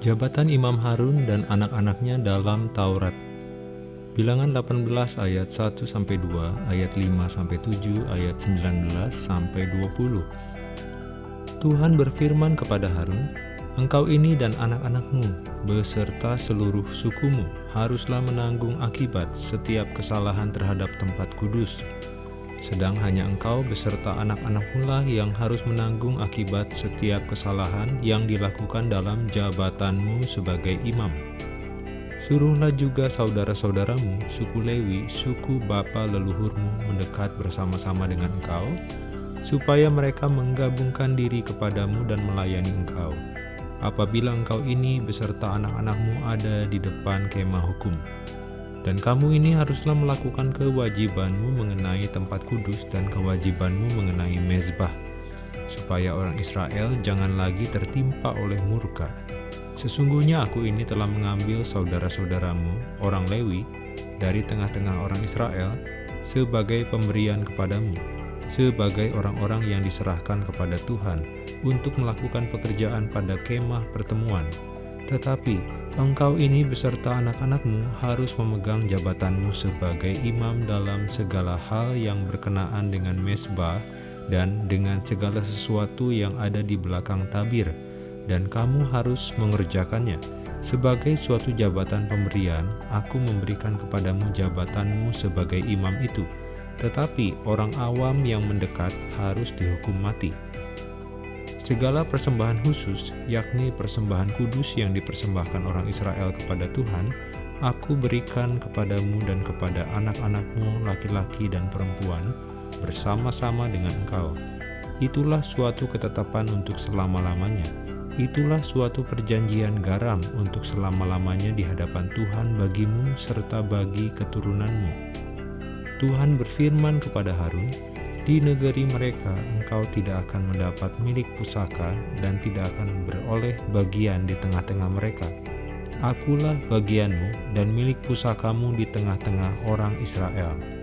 Jabatan Imam Harun dan anak-anaknya dalam Taurat. Bilangan 18 ayat 1 sampai 2, ayat 5 sampai 7, ayat 19 sampai 20. Tuhan berfirman kepada Harun, Engkau ini dan anak-anakmu beserta seluruh sukumu haruslah menanggung akibat setiap kesalahan terhadap tempat kudus sedang hanya engkau beserta anak-anakmu lah yang harus menanggung akibat setiap kesalahan yang dilakukan dalam jabatanmu sebagai imam. Suruhlah juga saudara-saudaramu, suku Lewi, suku bapa leluhurmu mendekat bersama-sama dengan engkau, supaya mereka menggabungkan diri kepadamu dan melayani engkau. Apabila engkau ini beserta anak-anakmu ada di depan kemah hukum, dan kamu ini haruslah melakukan kewajibanmu mengenai tempat kudus dan kewajibanmu mengenai mezbah, supaya orang Israel jangan lagi tertimpa oleh murka. Sesungguhnya aku ini telah mengambil saudara-saudaramu, orang Lewi, dari tengah-tengah orang Israel, sebagai pemberian kepadamu, sebagai orang-orang yang diserahkan kepada Tuhan untuk melakukan pekerjaan pada kemah pertemuan. Tetapi engkau ini beserta anak-anakmu harus memegang jabatanmu sebagai imam dalam segala hal yang berkenaan dengan mesbah dan dengan segala sesuatu yang ada di belakang tabir, dan kamu harus mengerjakannya. Sebagai suatu jabatan pemberian, aku memberikan kepadamu jabatanmu sebagai imam itu, tetapi orang awam yang mendekat harus dihukum mati. Segala persembahan khusus, yakni persembahan kudus yang dipersembahkan orang Israel kepada Tuhan, aku berikan kepadamu dan kepada anak-anakmu laki-laki dan perempuan bersama-sama dengan engkau. Itulah suatu ketetapan untuk selama-lamanya. Itulah suatu perjanjian garam untuk selama-lamanya di hadapan Tuhan bagimu serta bagi keturunanmu. Tuhan berfirman kepada Harun, di negeri mereka engkau tidak akan mendapat milik pusaka dan tidak akan beroleh bagian di tengah-tengah mereka. Akulah bagianmu dan milik pusakamu di tengah-tengah orang Israel.